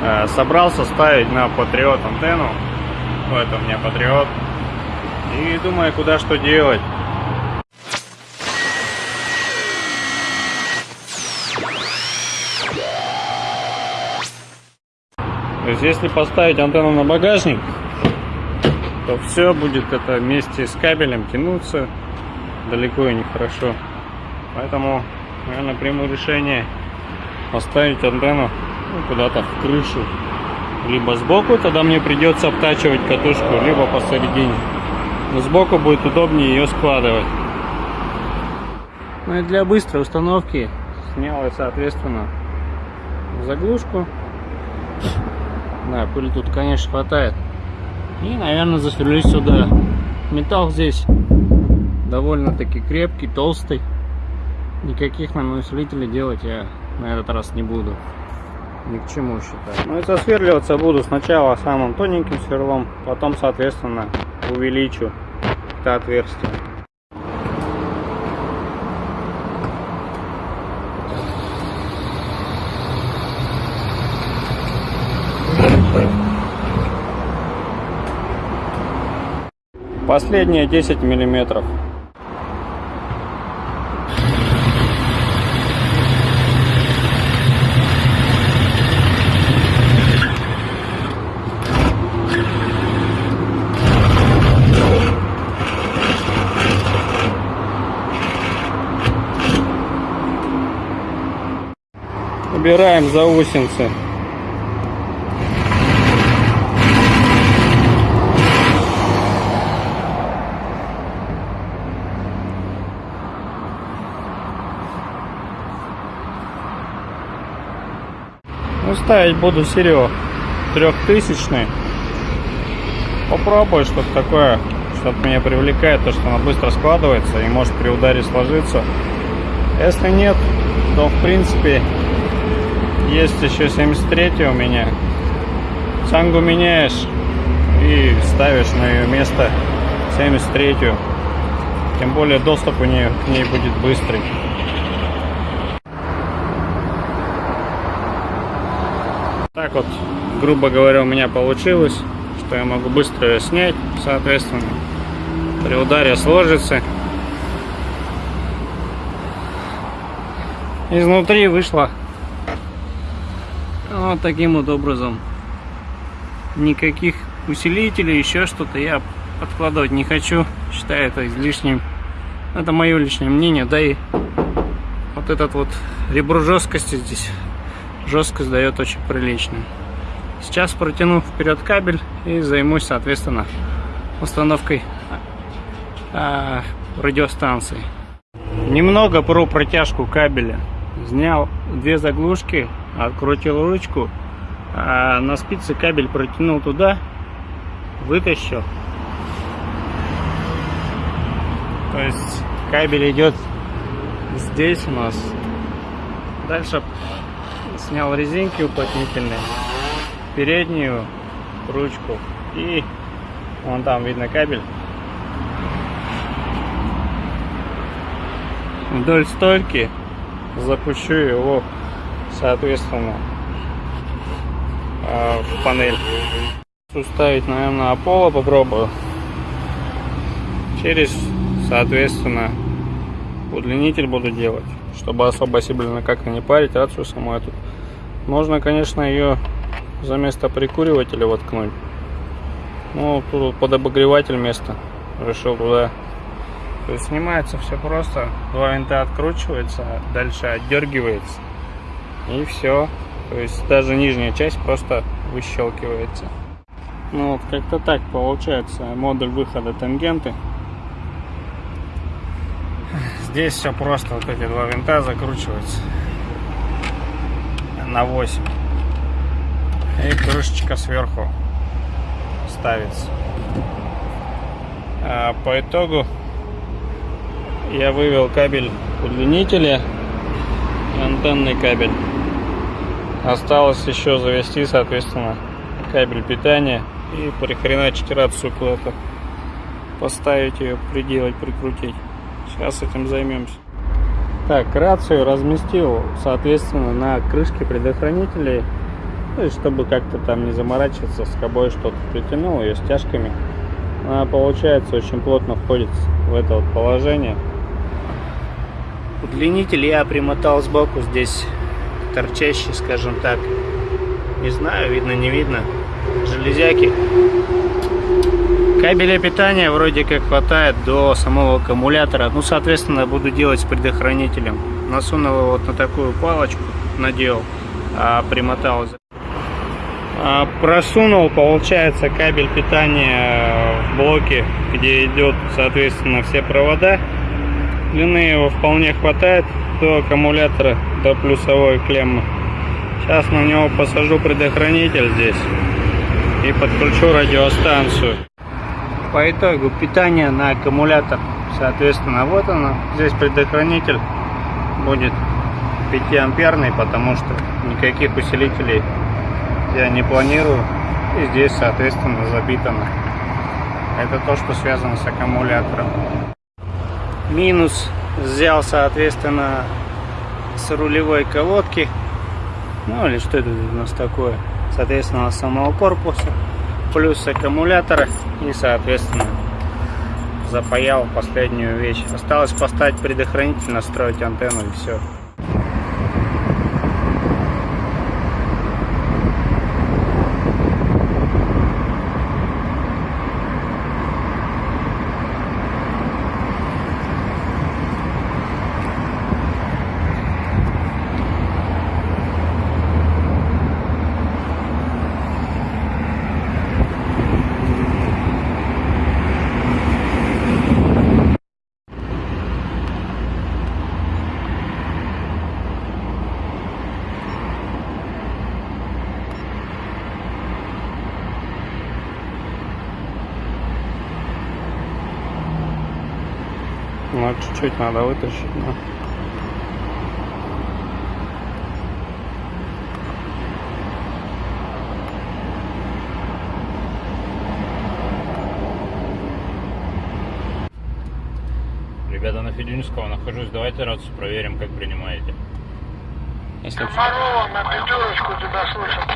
Э, собрался ставить на Патриот антенну. Вот это у меня Патриот. И думаю, куда что делать. То есть если поставить антенну на багажник, то все будет это вместе с кабелем тянуться далеко и нехорошо. Поэтому, наверное, приму решение поставить антенну ну, куда-то в крышу. Либо сбоку, тогда мне придется обтачивать катушку, либо посередине. Но сбоку будет удобнее ее складывать. Ну и для быстрой установки снял я, соответственно, заглушку да, пыли тут, конечно, хватает. И, наверное, засверлюсь сюда. Металл здесь довольно-таки крепкий, толстый. Никаких нам усилителей делать я на этот раз не буду. Ни к чему считаю. Ну и засверливаться буду сначала самым тоненьким сверлом, потом, соответственно, увеличу это отверстие. Последние 10 миллиметров. Убираем заусенцы. Ну, ставить буду серег трехтысячный. Попробую что-то такое, что-то меня привлекает, то, что она быстро складывается и может при ударе сложиться. Если нет, то в принципе есть еще 73 у меня. Сангу меняешь и ставишь на ее место 73 -ю. Тем более доступ у нее к ней будет быстрый. Так вот, грубо говоря, у меня получилось, что я могу быстро ее снять, соответственно, при ударе сложится. Изнутри вышло вот таким вот образом. Никаких усилителей, еще что-то я подкладывать не хочу. Считаю это излишним. Это мое личное мнение. Да и вот этот вот ребро жесткости здесь жесткость дает очень приличную. Сейчас протяну вперед кабель и займусь, соответственно, установкой э, радиостанции. Немного про протяжку кабеля. Снял две заглушки, открутил ручку, а на спице кабель протянул туда, вытащил. То есть кабель идет здесь у нас. Дальше снял резинки уплотнительные, переднюю ручку и вон там видно кабель. Вдоль стойки запущу его, соответственно, а, в панель. Уставить, наверное, Аполло попробую. Через, соответственно, удлинитель буду делать, чтобы особо сильно как-то не парить рацию саму эту. Можно, конечно, ее за место прикуривателя воткнуть. Ну, тут под обогреватель место. Решил туда. То есть снимается все просто. Два винта откручивается, дальше отдергивается. И все. То есть даже нижняя часть просто выщелкивается. Ну вот как-то так получается модуль выхода тангенты. Здесь все просто, вот эти два винта закручиваются на 8 и крышечка сверху ставится а по итогу я вывел кабель удлинителя и антенный кабель осталось еще завести соответственно кабель питания и прихреначить рацию куда-то. Поставить ее приделать прикрутить. Сейчас этим займемся так, рацию разместил, соответственно, на крышке предохранителей То есть, чтобы как-то там не заморачиваться, с собой что-то притянул ее стяжками. Она, получается, очень плотно входит в это вот положение. Удлинитель я примотал сбоку здесь торчащий, скажем так. Не знаю, видно, не видно. Железяки. Кабеля питания вроде как хватает до самого аккумулятора. Ну, соответственно, буду делать с предохранителем. Насунул вот на такую палочку, надел, а примотал. А, просунул, получается, кабель питания в блоке, где идет, соответственно, все провода. Длины его вполне хватает до аккумулятора, до плюсовой клеммы. Сейчас на него посажу предохранитель здесь и подключу радиостанцию. По итогу питание на аккумулятор, соответственно, вот оно. Здесь предохранитель будет 5 амперный, потому что никаких усилителей я не планирую. И здесь, соответственно, забитано. Это то, что связано с аккумулятором. Минус взял, соответственно, с рулевой колодки. Ну или что это у нас такое? Соответственно, самого корпуса. Плюс аккумулятора. И, соответственно, запаял последнюю вещь. Осталось поставить предохранитель, настроить антенну и все. Ну, чуть-чуть надо вытащить, но... Ребята, на Федюнского нахожусь. Давайте рацию проверим, как принимаете. Если... Комарова на пятерочку тебя слышат.